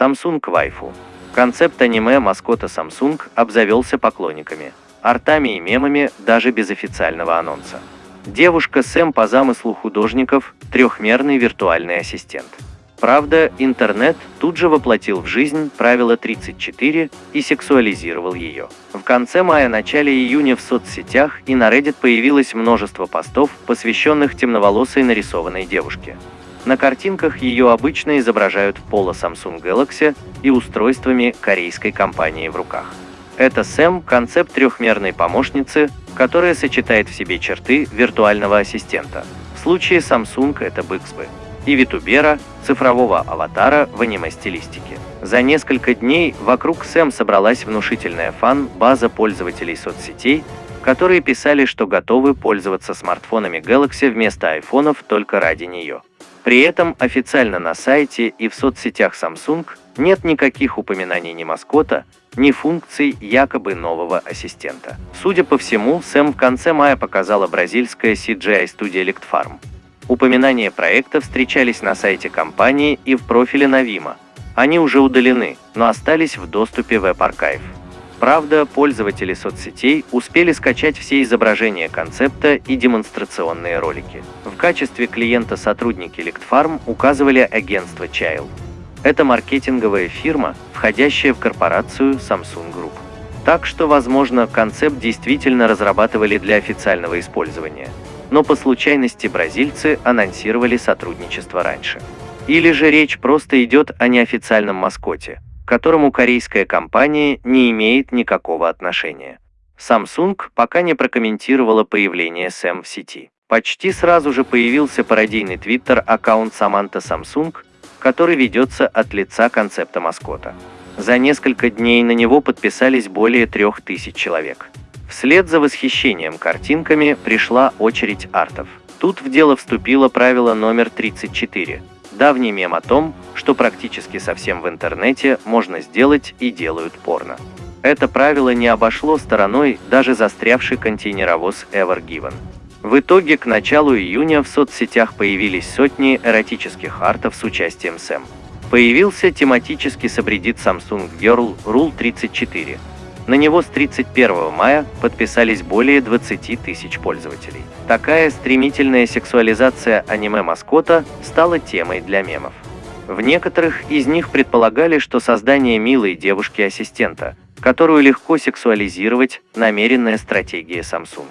Samsung Waifu. Концепт аниме маскота Samsung обзавелся поклонниками, артами и мемами даже без официального анонса. Девушка Сэм по замыслу художников – трехмерный виртуальный ассистент. Правда, интернет тут же воплотил в жизнь правило 34 и сексуализировал ее. В конце мая-начале июня в соцсетях и на Reddit появилось множество постов, посвященных темноволосой нарисованной девушке. На картинках ее обычно изображают в поло Samsung Galaxy и устройствами корейской компании в руках. Это Сэм – концепт трехмерной помощницы, которая сочетает в себе черты виртуального ассистента. В случае Samsung это Bixby и Витубера, цифрового аватара в аниме-стилистике. За несколько дней вокруг Сэм собралась внушительная фан-база пользователей соцсетей, которые писали, что готовы пользоваться смартфонами Galaxy вместо айфонов только ради нее. При этом официально на сайте и в соцсетях Samsung нет никаких упоминаний ни маскота, ни функций якобы нового ассистента. Судя по всему, Сэм в конце мая показала бразильская CGI-студия Lictfarm. Упоминания проекта встречались на сайте компании и в профиле Навима. Они уже удалены, но остались в доступе в Web Правда, пользователи соцсетей успели скачать все изображения концепта и демонстрационные ролики. В качестве клиента сотрудники Lictfarm указывали агентство Child. Это маркетинговая фирма, входящая в корпорацию Samsung Group. Так что, возможно, концепт действительно разрабатывали для официального использования. Но по случайности бразильцы анонсировали сотрудничество раньше. Или же речь просто идет о неофициальном маскоте, к которому корейская компания не имеет никакого отношения. Samsung пока не прокомментировала появление Сэм в сети. Почти сразу же появился пародийный твиттер-аккаунт Саманта Samsung, который ведется от лица концепта маскота. За несколько дней на него подписались более трех тысяч человек. Вслед за восхищением картинками пришла очередь артов. Тут в дело вступило правило номер 34. Давний мем о том, что практически совсем в интернете можно сделать и делают порно. Это правило не обошло стороной даже застрявший контейнеровоз Ever Given. В итоге к началу июня в соцсетях появились сотни эротических артов с участием Сэм. Появился тематический сабреддит Samsung Girl Rule 34. На него с 31 мая подписались более 20 тысяч пользователей. Такая стремительная сексуализация аниме-маскота стала темой для мемов. В некоторых из них предполагали, что создание милой девушки-ассистента, которую легко сексуализировать, намеренная стратегия Samsung.